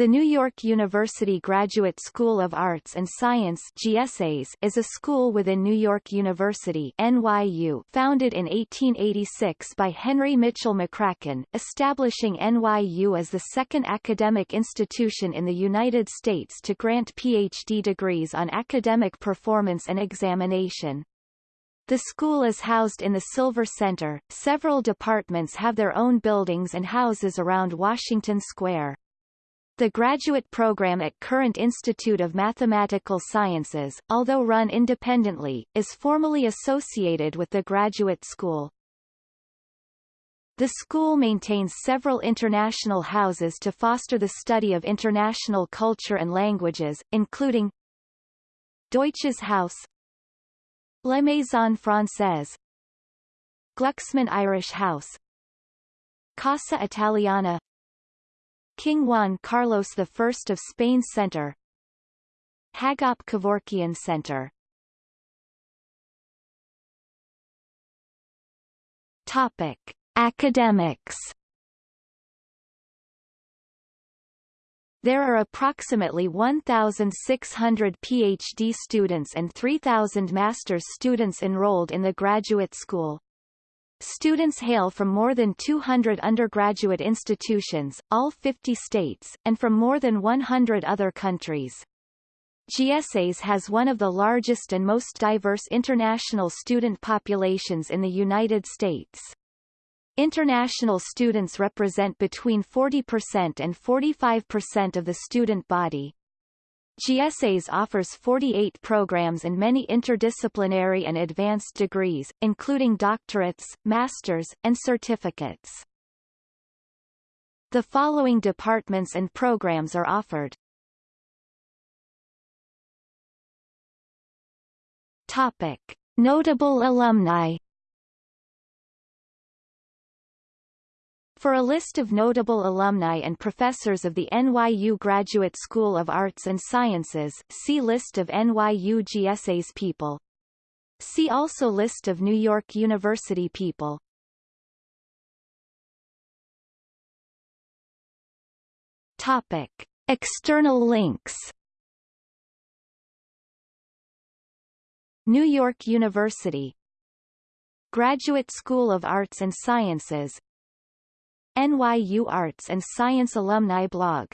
The New York University Graduate School of Arts and Science GSAS is a school within New York University NYU founded in 1886 by Henry Mitchell McCracken, establishing NYU as the second academic institution in the United States to grant PhD degrees on academic performance and examination. The school is housed in the Silver Center. Several departments have their own buildings and houses around Washington Square. The graduate program at Courant Institute of Mathematical Sciences, although run independently, is formally associated with the graduate school. The school maintains several international houses to foster the study of international culture and languages, including Deutsches Haus La Maison Française Glucksman Irish House Casa Italiana King Juan Carlos I of Spain Center Hagop Kevorkian Center Topic. Academics There are approximately 1,600 PhD students and 3,000 master's students enrolled in the graduate school. Students hail from more than 200 undergraduate institutions, all 50 states, and from more than 100 other countries. GSAS has one of the largest and most diverse international student populations in the United States. International students represent between 40% and 45% of the student body. GSAS offers 48 programs and many interdisciplinary and advanced degrees, including doctorates, masters, and certificates. The following departments and programs are offered. Topic. Notable alumni For a list of notable alumni and professors of the NYU Graduate School of Arts and Sciences see List of NYU GSA's people. See also List of New York University people. Topic. External links New York University Graduate School of Arts and Sciences NYU Arts and Science Alumni Blog